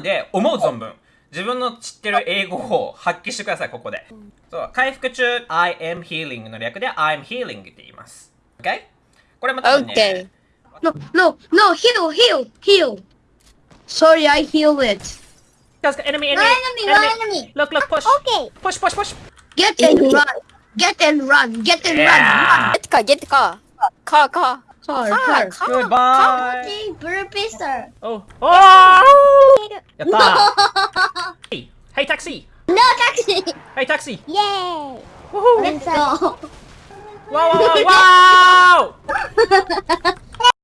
で、思う存分、自分の知ってる英語を発揮してください、ここで。そう、回復中、I am healing の略で I'm healing って言います。OK? これも多分ね、Okay. No, no, no, heal, heal, heal. Sorry, I heal it. Guys, enemy, enemy, No enemy, no enemy. Look, look, push. Okay. Push, push, push. Get and run. Get and run. Get and Yeah. Get car, get car. Car, car. run. Car, Car, car. car. Goodbye. Okay, burpee sir. Oh. Oh! やったー Hey, hey, taxi! No taxi. Hey, taxi! Yay. Woohoo! Let's go. Wow, wow, wow! wow!